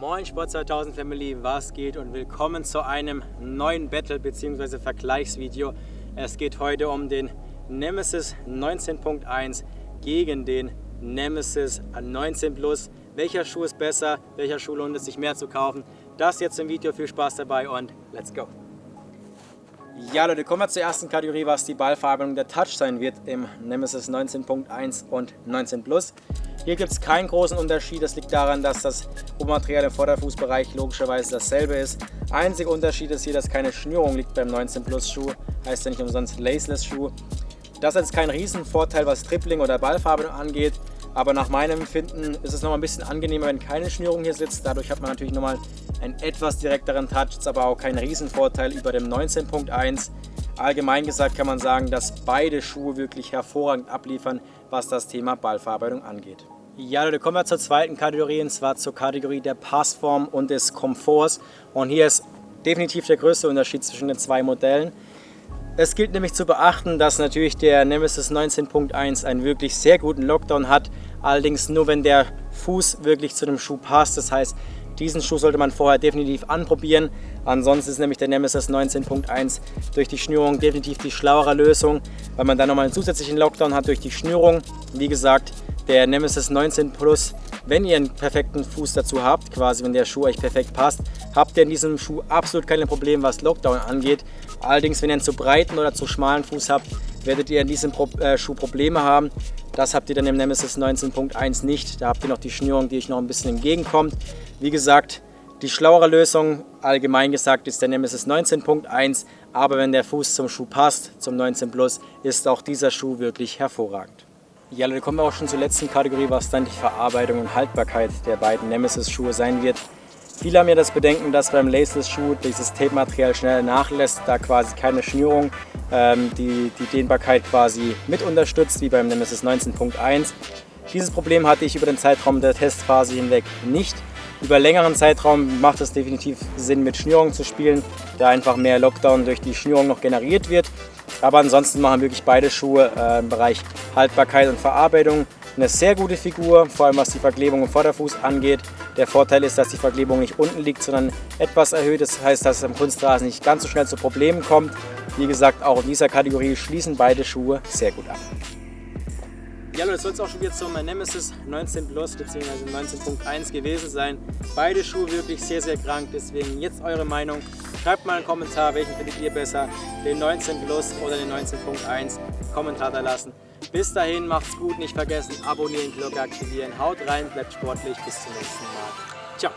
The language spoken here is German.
Moin Sport 2000 Family, was geht und willkommen zu einem neuen Battle bzw. Vergleichsvideo. Es geht heute um den Nemesis 19.1 gegen den Nemesis 19 Plus. Welcher Schuh ist besser? Welcher Schuh lohnt es sich mehr zu kaufen? Das jetzt im Video. Viel Spaß dabei und let's go! Ja Leute, kommen wir zur ersten Kategorie, was die Ballverarbeitung der Touch sein wird im Nemesis 19.1 und 19 Plus. Hier gibt es keinen großen Unterschied, das liegt daran, dass das Rohmaterial im Vorderfußbereich logischerweise dasselbe ist. Einziger Unterschied ist hier, dass keine Schnürung liegt beim 19 Plus Schuh, heißt ja nicht umsonst Laceless Schuh. Das ist kein Riesenvorteil, was Tripling oder Ballverarbeitung angeht, aber nach meinem Empfinden ist es noch ein bisschen angenehmer, wenn keine Schnürung hier sitzt. Dadurch hat man natürlich nochmal einen etwas direkteren Touch, ist aber auch kein Riesenvorteil über dem 19.1. Allgemein gesagt kann man sagen, dass beide Schuhe wirklich hervorragend abliefern, was das Thema Ballverarbeitung angeht. Ja, Leute, kommen wir zur zweiten Kategorie, und zwar zur Kategorie der Passform und des Komforts. Und hier ist definitiv der größte Unterschied zwischen den zwei Modellen. Es gilt nämlich zu beachten, dass natürlich der Nemesis 19.1 einen wirklich sehr guten Lockdown hat, allerdings nur wenn der Fuß wirklich zu dem Schuh passt. Das heißt, diesen Schuh sollte man vorher definitiv anprobieren. Ansonsten ist nämlich der Nemesis 19.1 durch die Schnürung definitiv die schlauere Lösung, weil man dann nochmal einen zusätzlichen Lockdown hat durch die Schnürung. Wie gesagt, der Nemesis 19 Plus, wenn ihr einen perfekten Fuß dazu habt, quasi wenn der Schuh euch perfekt passt, habt ihr in diesem Schuh absolut keine Probleme, was Lockdown angeht. Allerdings, wenn ihr einen zu breiten oder zu schmalen Fuß habt, werdet ihr in diesem äh, Schuh Probleme haben. Das habt ihr dann im Nemesis 19.1 nicht. Da habt ihr noch die Schnürung, die euch noch ein bisschen entgegenkommt. Wie gesagt, die schlauere Lösung, allgemein gesagt, ist der Nemesis 19.1, aber wenn der Fuß zum Schuh passt, zum 19 Plus, ist auch dieser Schuh wirklich hervorragend. Ja, dann kommen wir auch schon zur letzten Kategorie, was dann die Verarbeitung und Haltbarkeit der beiden Nemesis-Schuhe sein wird. Viele haben ja das Bedenken, dass beim Laceless-Schuh dieses Tape-Material schnell nachlässt, da quasi keine Schnürung ähm, die, die Dehnbarkeit quasi mit unterstützt, wie beim Nemesis 19.1. Dieses Problem hatte ich über den Zeitraum der Testphase hinweg nicht. Über längeren Zeitraum macht es definitiv Sinn, mit Schnürung zu spielen, da einfach mehr Lockdown durch die Schnürung noch generiert wird. Aber ansonsten machen wirklich beide Schuhe äh, im Bereich Haltbarkeit und Verarbeitung eine sehr gute Figur, vor allem was die Verklebung im Vorderfuß angeht. Der Vorteil ist, dass die Verklebung nicht unten liegt, sondern etwas erhöht. Das heißt, dass es am Kunstrasen nicht ganz so schnell zu Problemen kommt. Wie gesagt, auch in dieser Kategorie schließen beide Schuhe sehr gut ab. Ja, Leute, das soll es auch schon wieder zum Nemesis 19 Plus bzw. 19.1 gewesen sein. Beide Schuhe wirklich sehr, sehr krank, deswegen jetzt eure Meinung. Schreibt mal einen Kommentar, welchen findet ihr besser, den 19 Plus oder den 19.1. Kommentar da lassen. Bis dahin, macht's gut, nicht vergessen, abonnieren, Glocke aktivieren, haut rein, bleibt sportlich, bis zum nächsten Mal. Ciao!